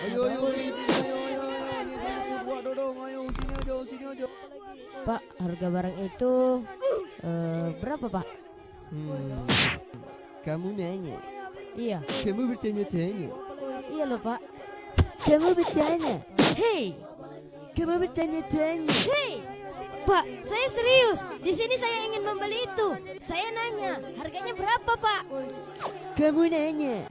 Ayo ayo sini ayo ayo ayo buat dodong ayo sini aja sini aja. Pak, harga barang itu uh, berapa Pak? Hmm. Kamu nanya, Iya, kamu bertanya-tanya, iya loh Pak. kamu bertanya, Hei, kamu bertanya-tanya. hei, Pak, saya serius. Di sini saya ingin membeli itu. Saya nanya, harganya berapa Pak? Kamu nanya,